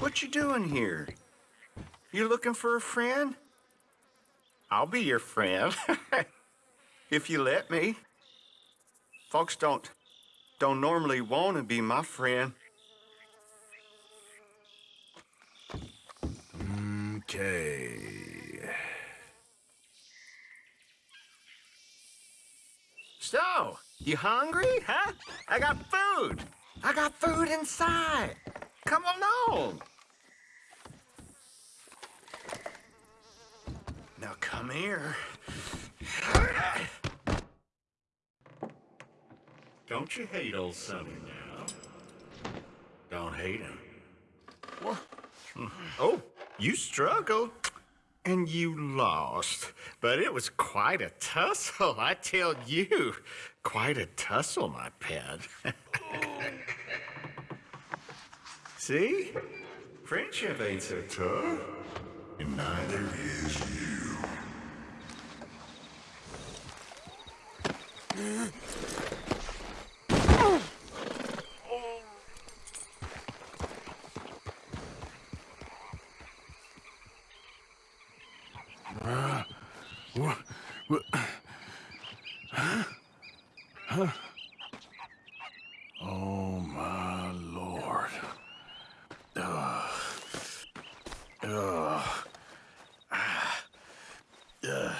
What you doing here? You looking for a friend? I'll be your friend. if you let me. Folks don't don't normally want to be my friend. Okay. So, you hungry, huh? I got food. I got food inside. Come along. Now come here. Don't you hate old Sonny now? Don't hate him. What? Hmm. Oh, you struggled. And you lost. But it was quite a tussle, I tell you. Quite a tussle, my pet. See? Friendship ain't so tough. And neither is you. Ah, what? What? Huh? Oh, my lord. Ugh. Ugh. Ugh.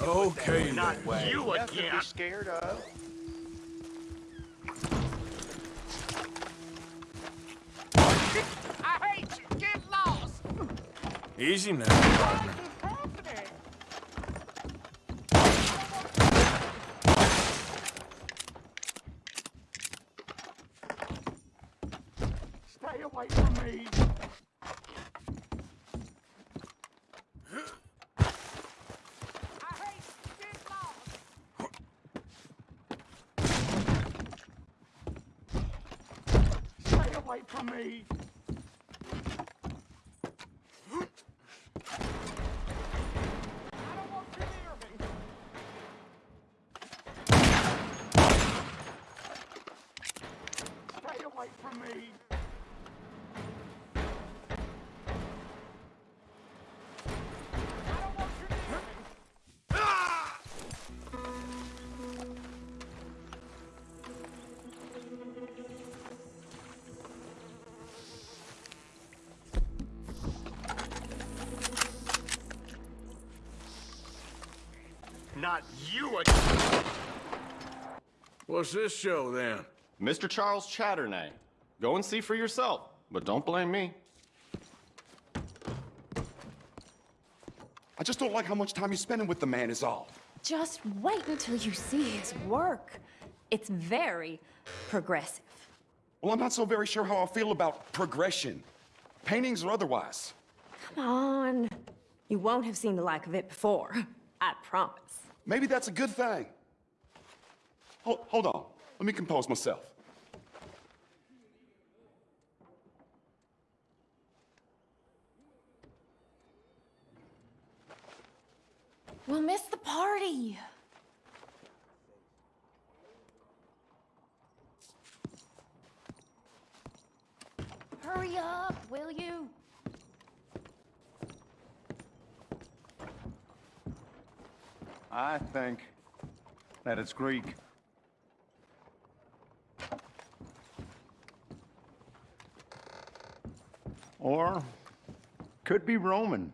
Okay, Not then. you Nothing to again. be scared of. I hate you. Get lost. Easy now, partner. Stay away from me. I hate you. Get lost. Stay away from me. Stay away from me. Not you again. What's this show, then? Mr. Charles Châtenay. Go and see for yourself, but don't blame me. I just don't like how much time you're spending with the man is all. Just wait until you see his work. It's very progressive. Well, I'm not so very sure how I feel about progression. Paintings or otherwise. Come on. You won't have seen the like of it before. I promise. Maybe that's a good thing. Hold, hold on. Let me compose myself. We'll miss the party. Hurry up, will you? I think that it's Greek. Or could be Roman.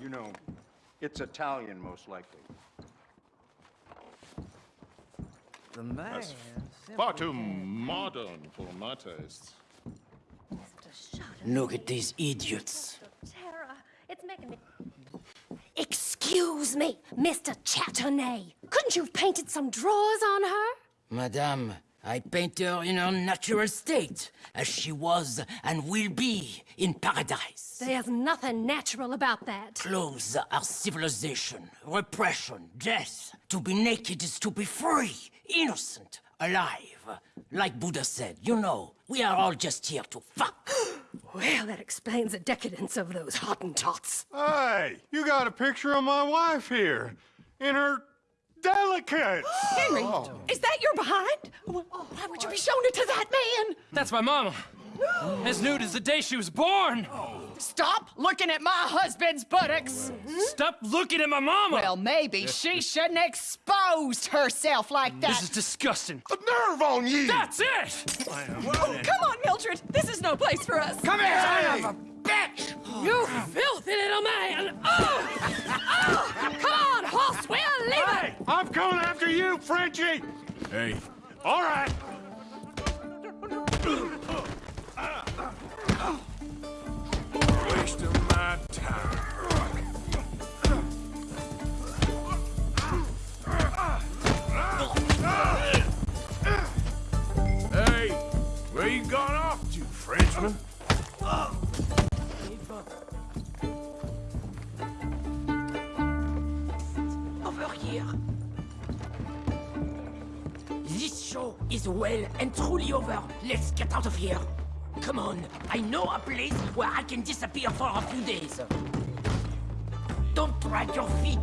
You know, it's Italian most likely. The man. Far too modern for my tastes. Look at these idiots. It's making me. Excuse me, Mr. Châtenay. Couldn't you have painted some drawers on her? Madame, I paint her in her natural state, as she was and will be in paradise. There's nothing natural about that. Clothes are civilization, repression, death. To be naked is to be free, innocent, alive. Like Buddha said, you know, we are all just here to fuck. Well, that explains the decadence of those Hottentots. Hey, you got a picture of my wife here. In her delicates. Henry, oh. is that your behind? Why would you be showing it to that man? That's my mama. As nude as the day she was born. Stop looking at my husband's buttocks. Stop looking at my mama. Well, maybe she shouldn't have exposed herself like that. this is disgusting. The nerve on you! That's it. Oh, come on, Mildred. This is no place for us. Come here, son of a bitch! You filthy Frenchie! Hey, all right. Wasting my time. Hey, where you gone off to, Frenchman? Over here. Show is well and truly over. Let's get out of here. Come on, I know a place where I can disappear for a few days. Don't drag your feet.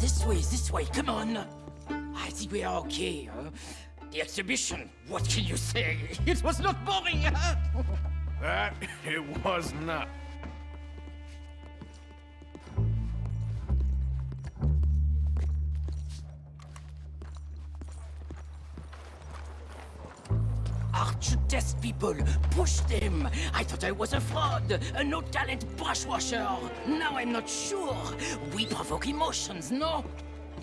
This way, this way, come on. I think we are okay. Huh? The exhibition, what can you say? It was not boring, huh? That it was not. Aren't test people? Push them! I thought I was a fraud, a no-talent brushwasher. Now I'm not sure. We provoke emotions, no?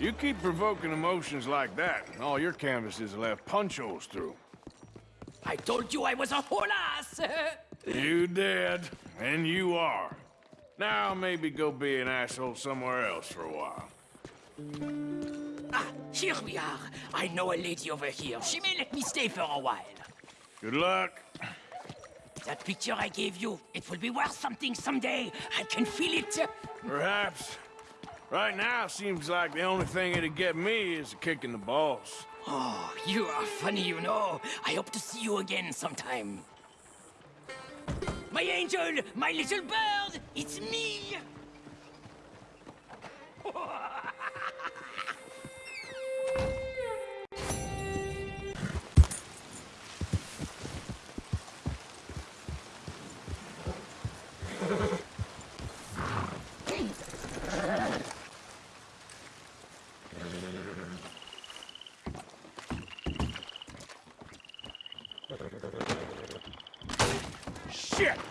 You keep provoking emotions like that, and all your canvases will have punch holes through. I told you I was a whole ass! You did, and you are. Now maybe go be an asshole somewhere else for a while. ah, here we are. I know a lady over here. She may let me stay for a while. Good luck. That picture I gave you, it will be worth something someday. I can feel it. Perhaps. Right now, seems like the only thing it'd get me is a kick in the balls. Oh, you are funny, you know. I hope to see you again sometime. My angel, my little bird, it's me! Shit!